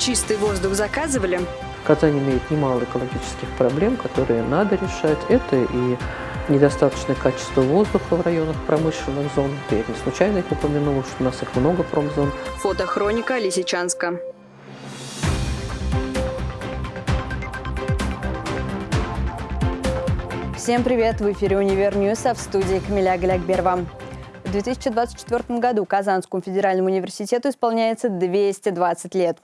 Чистый воздух заказывали? Казань имеет немало экологических проблем, которые надо решать. Это и недостаточное качество воздуха в районах промышленных зон. Я не случайно их упомянула, что у нас их много промзон. Фотохроника Лисичанска. Всем привет! В эфире «Универ а в студии Камиля Галякберова. В 2024 году Казанскому федеральному университету исполняется 220 лет.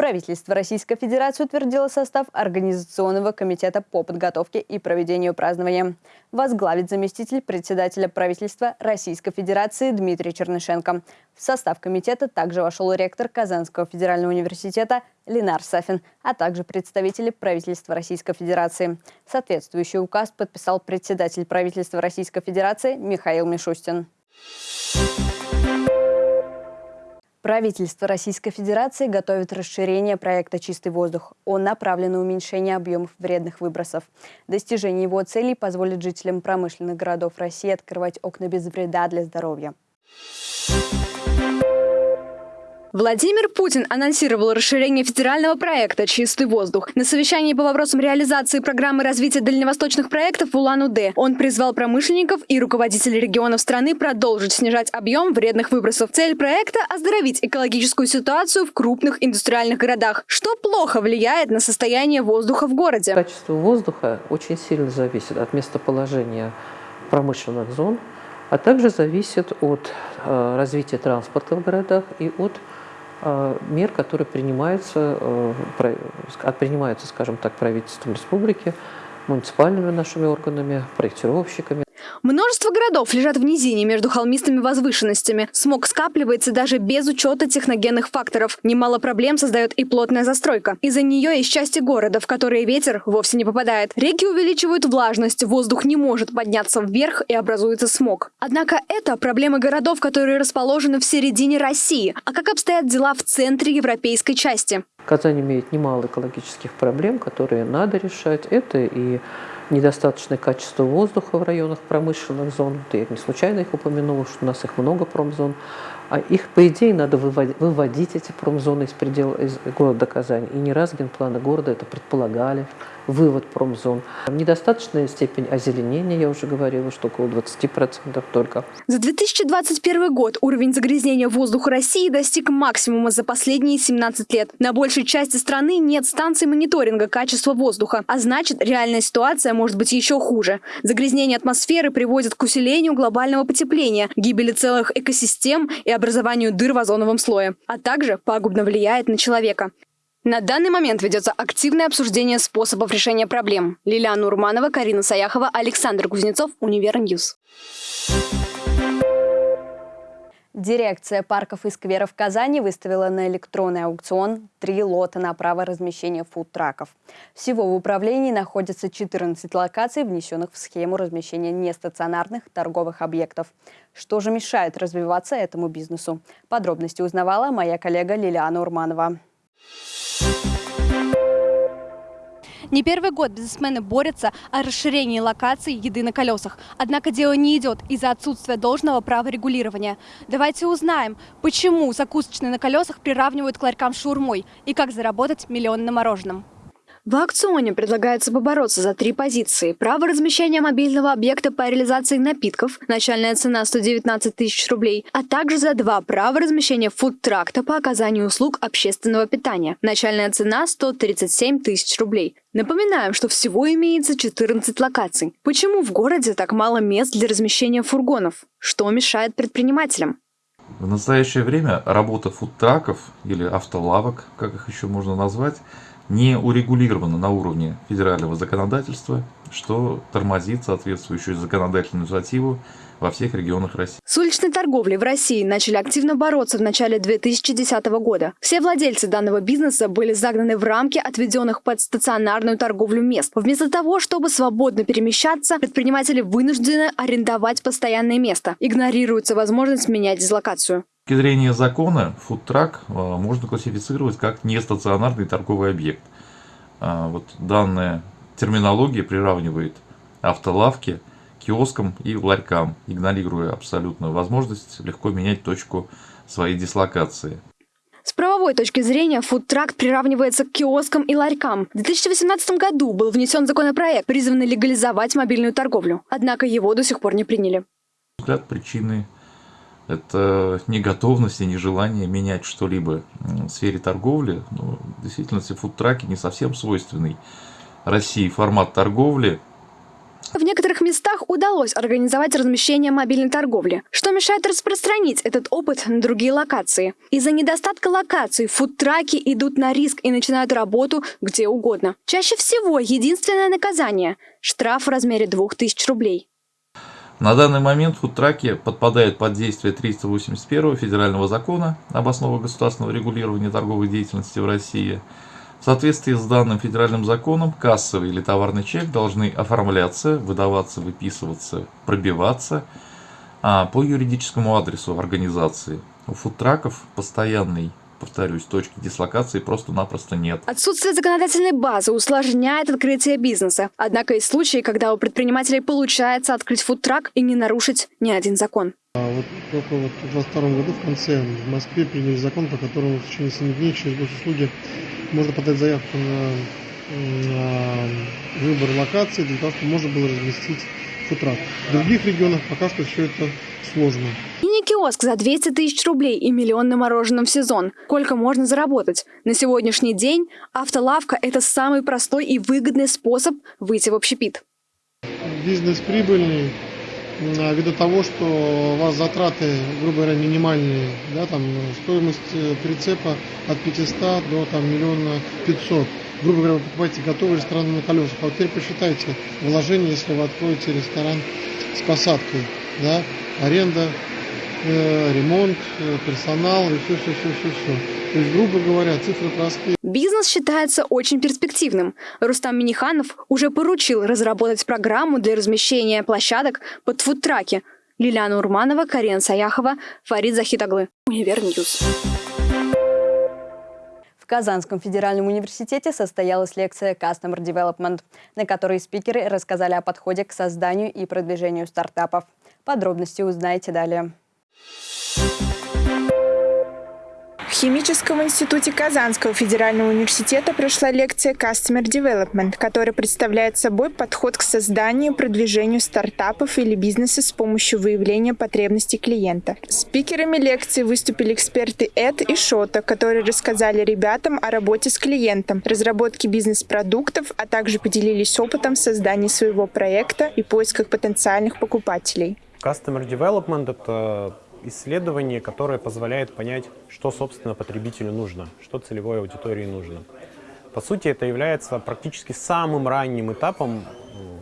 Правительство Российской Федерации утвердило состав Организационного комитета по подготовке и проведению празднования. Возглавит заместитель председателя правительства Российской Федерации Дмитрий Чернышенко. В состав комитета также вошел ректор Казанского федерального университета Ленар Сафин, а также представители правительства Российской Федерации. Соответствующий указ подписал председатель правительства Российской Федерации Михаил Мишустин. Правительство Российской Федерации готовит расширение проекта «Чистый воздух». Он направлен на уменьшение объемов вредных выбросов. Достижение его целей позволит жителям промышленных городов России открывать окна без вреда для здоровья. Владимир Путин анонсировал расширение федерального проекта «Чистый воздух». На совещании по вопросам реализации программы развития дальневосточных проектов в Улан-Удэ он призвал промышленников и руководителей регионов страны продолжить снижать объем вредных выбросов. Цель проекта – оздоровить экологическую ситуацию в крупных индустриальных городах, что плохо влияет на состояние воздуха в городе. Качество воздуха очень сильно зависит от местоположения промышленных зон, а также зависит от э, развития транспорта в городах и от мер, которые принимаются, э, принимаются, скажем так, правительством республики, муниципальными нашими органами, проектировщиками. Множество городов лежат в низине между холмистыми возвышенностями. Смог скапливается даже без учета техногенных факторов. Немало проблем создает и плотная застройка. Из-за нее есть части города, в которые ветер вовсе не попадает. Реки увеличивают влажность, воздух не может подняться вверх и образуется смог. Однако это проблемы городов, которые расположены в середине России. А как обстоят дела в центре европейской части? Казань имеет немало экологических проблем, которые надо решать. Это и недостаточное качество воздуха в районах промышленных зон. Я не случайно их упомянула, что у нас их много промзон. А их, по идее, надо выводить, выводить эти промзоны из предела из города Казань. И не раз генпланы города это предполагали, вывод промзон. Недостаточная степень озеленения, я уже говорила, что около 20% только. За 2021 год уровень загрязнения воздуха России достиг максимума за последние 17 лет. На большей части страны нет станций мониторинга качества воздуха, а значит, реальная ситуация может быть еще хуже. Загрязнение атмосферы приводит к усилению глобального потепления, гибели целых экосистем и образованию дыр в озоновом слое, а также пагубно влияет на человека. На данный момент ведется активное обсуждение способов решения проблем. Лилиана Урманова, Карина Саяхова, Александр Кузнецов, Univer News. Дирекция парков и скверов Казани выставила на электронный аукцион три лота на право размещения фудтраков. Всего в управлении находится 14 локаций, внесенных в схему размещения нестационарных торговых объектов. Что же мешает развиваться этому бизнесу? Подробности узнавала моя коллега Лилиана Урманова. Не первый год бизнесмены борются о расширении локаций еды на колесах. Однако дело не идет из-за отсутствия должного права регулирования. Давайте узнаем, почему закусочные на колесах приравнивают к ларькам шаурмой и как заработать миллион на мороженом. В аукционе предлагается побороться за три позиции. Право размещения мобильного объекта по реализации напитков, начальная цена 119 тысяч рублей, а также за два права размещения фудтракта по оказанию услуг общественного питания. Начальная цена 137 тысяч рублей. Напоминаем, что всего имеется 14 локаций. Почему в городе так мало мест для размещения фургонов? Что мешает предпринимателям? В настоящее время работа фудтраков или автолавок, как их еще можно назвать, не урегулировано на уровне федерального законодательства, что тормозит соответствующую законодательную инициативу во всех регионах России. С уличной торговлей в России начали активно бороться в начале 2010 года. Все владельцы данного бизнеса были загнаны в рамки отведенных под стационарную торговлю мест. Вместо того, чтобы свободно перемещаться, предприниматели вынуждены арендовать постоянное место. Игнорируется возможность менять дислокацию точки зрения закона, фудтрак э, можно классифицировать как нестационарный торговый объект. А, вот данная терминология приравнивает автолавки киоскам и ларькам, игнорируя абсолютно возможность легко менять точку своей дислокации. С правовой точки зрения фудтрак приравнивается к киоскам и ларькам. В 2018 году был внесен законопроект, призванный легализовать мобильную торговлю. Однако его до сих пор не приняли. взгляд, причины это не готовность и не желание менять что-либо в сфере торговли. Ну, действительно, фудтраки не совсем свойственный России формат торговли. В некоторых местах удалось организовать размещение мобильной торговли, что мешает распространить этот опыт на другие локации. Из-за недостатка локаций фудтраки идут на риск и начинают работу где угодно. Чаще всего единственное наказание – штраф в размере 2000 рублей. На данный момент фудтраки подпадают под действие 381 федерального закона об основах государственного регулирования торговой деятельности в России. В соответствии с данным федеральным законом кассовый или товарный чек должны оформляться, выдаваться, выписываться, пробиваться а, по юридическому адресу организации. У фудтраков постоянный повторюсь, точки дислокации просто-напросто нет. Отсутствие законодательной базы усложняет открытие бизнеса. Однако есть случаи, когда у предпринимателей получается открыть фудтрак и не нарушить ни один закон. А вот только вот в 2022 году в конце в Москве приняли закон, по которому в течение 7 дней через госуслуги можно подать заявку на, на выбор локации для того, чтобы можно было разместить фудтрак. В других регионах пока что все это сложно. Мини-киоск за 200 тысяч рублей и миллион на мороженом в сезон. Сколько можно заработать? На сегодняшний день автолавка – это самый простой и выгодный способ выйти в общепит. Бизнес прибыльный, ввиду того, что у вас затраты, грубо говоря, минимальные, да, там стоимость э, прицепа от 500 до там миллиона 500. Грубо говоря, вы покупаете готовый ресторан на колесах. А вот теперь посчитайте вложение, если вы откроете ресторан с посадкой, да, аренда, э, ремонт, э, персонал и все, все, все, все, все. То есть, грубо говоря, цифры простые. Бизнес считается очень перспективным. Рустам Миниханов уже поручил разработать программу для размещения площадок под фудтраки. Лилиана Урманова, Карина Саяхова, Фарид Захитаглы. Univer News. В Казанском федеральном университете состоялась лекция Customer Development, на которой спикеры рассказали о подходе к созданию и продвижению стартапов. Подробности узнаете далее. Химическом институте Казанского федерального университета прошла лекция Customer Development, которая представляет собой подход к созданию и продвижению стартапов или бизнеса с помощью выявления потребностей клиента. Спикерами лекции выступили эксперты Эд и Шота, которые рассказали ребятам о работе с клиентом, разработке бизнес-продуктов, а также поделились опытом создания своего проекта и поисках потенциальных покупателей. Customer Development — это исследование, которое позволяет понять, что, собственно, потребителю нужно, что целевой аудитории нужно. По сути, это является практически самым ранним этапом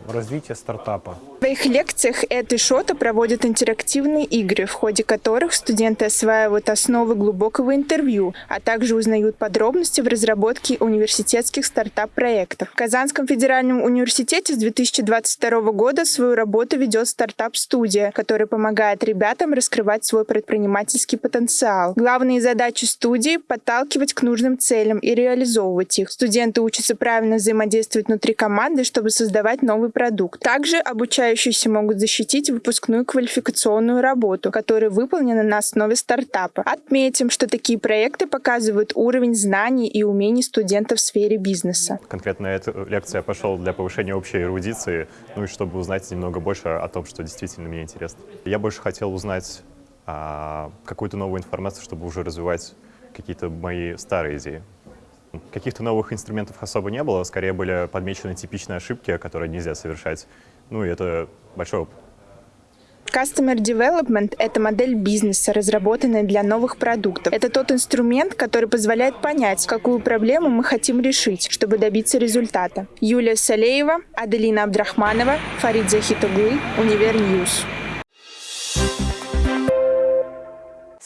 развития стартапа. Своих лекциях Эд и Шота проводят интерактивные игры, в ходе которых студенты осваивают основы глубокого интервью, а также узнают подробности в разработке университетских стартап-проектов. В Казанском федеральном университете с 2022 года свою работу ведет стартап-студия, которая помогает ребятам раскрывать свой предпринимательский потенциал. Главные задачи студии — подталкивать к нужным целям и реализовывать их. Студенты учатся правильно взаимодействовать внутри команды, чтобы создавать новый продукт. Также обучающиеся могут защитить выпускную квалификационную работу, которая выполнена на основе стартапа. Отметим, что такие проекты показывают уровень знаний и умений студентов в сфере бизнеса. Конкретно эта лекция пошел для повышения общей эрудиции, ну и чтобы узнать немного больше о том, что действительно мне интересно. Я больше хотел узнать а, какую-то новую информацию, чтобы уже развивать какие-то мои старые идеи. Каких-то новых инструментов особо не было, скорее были подмечены типичные ошибки, которые нельзя совершать. Ну и это большой опыт. Customer Development – это модель бизнеса, разработанная для новых продуктов. Это тот инструмент, который позволяет понять, какую проблему мы хотим решить, чтобы добиться результата. Юлия Салеева, Аделина Абдрахманова, Фарид Захитоглы, Univer News.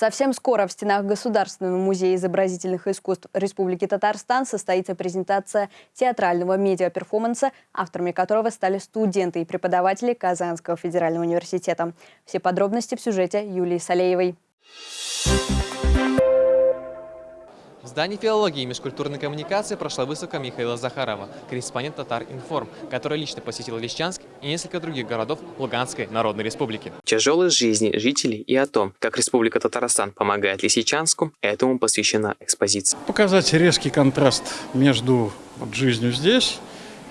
Совсем скоро в стенах Государственного музея изобразительных искусств Республики Татарстан состоится презентация театрального медиаперформанса, авторами которого стали студенты и преподаватели Казанского федерального университета. Все подробности в сюжете Юлии Салеевой. В здании филологии и межкультурной коммуникации прошла выставка Михаила Захарова, корреспондент Татар Информ, который лично посетил Лещанск и несколько других городов Луганской Народной Республики. Тяжелой жизни жителей и о том, как Республика Татарстан помогает Лисичанску, этому посвящена экспозиция. Показать резкий контраст между вот жизнью здесь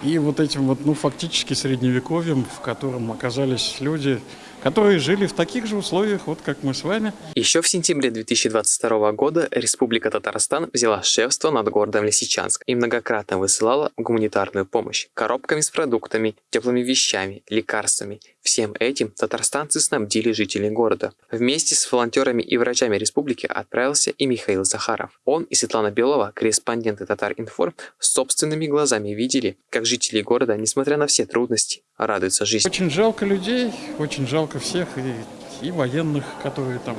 и вот этим вот, ну, фактически средневековьем, в котором оказались люди, которые жили в таких же условиях, вот как мы с вами. Еще в сентябре 2022 года Республика Татарстан взяла шефство над городом Лисичанск и многократно высылала гуманитарную помощь коробками с продуктами, теплыми вещами, лекарствами. Всем этим татарстанцы снабдили жителей города. Вместе с волонтерами и врачами республики отправился и Михаил Захаров. Он и Светлана Белова, корреспонденты Татар-Информ, собственными глазами видели, как жители города, несмотря на все трудности, радуются жизни. Очень жалко людей, очень жалко всех, и, и военных, которые там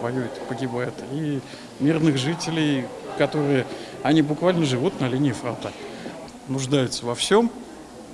воюют, погибают, и мирных жителей, которые, они буквально живут на линии фронта, нуждаются во всем,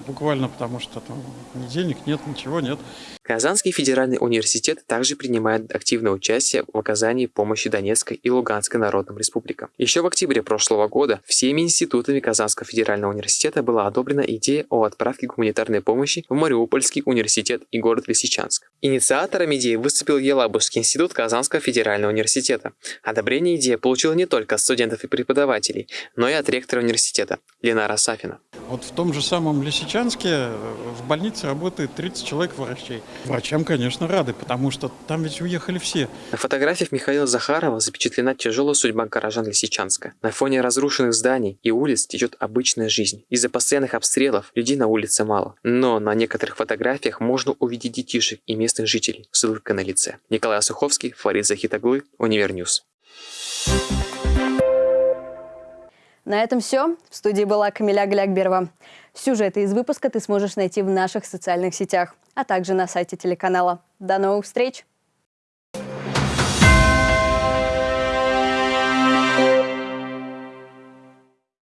буквально потому что там ни денег нет, ничего нет. Казанский федеральный университет также принимает активное участие в оказании помощи Донецкой и Луганской народным республикам. Еще в октябре прошлого года всеми институтами Казанского федерального университета была одобрена идея о отправке гуманитарной помощи в Мариупольский университет и город Лисичанск. Инициатором идеи выступил Елабужский институт Казанского федерального университета. Одобрение идеи получила не только от студентов и преподавателей, но и от ректора университета Ленара Сафина. Вот в том же самом Лисичанске э, в больнице работает 30 человек врачей. Врачам, конечно, рады, потому что там ведь уехали все. На фотографиях Михаила Захарова запечатлена тяжелая судьба горожан Лисичанска. На фоне разрушенных зданий и улиц течет обычная жизнь. Из-за постоянных обстрелов людей на улице мало. Но на некоторых фотографиях можно увидеть детишек и местных жителей с улыбкой на лице. Николай Суховский, Фарид Захитаглы, Univer News. На этом все. В студии была Камиля Глякберова. Сюжеты из выпуска ты сможешь найти в наших социальных сетях, а также на сайте телеканала. До новых встреч!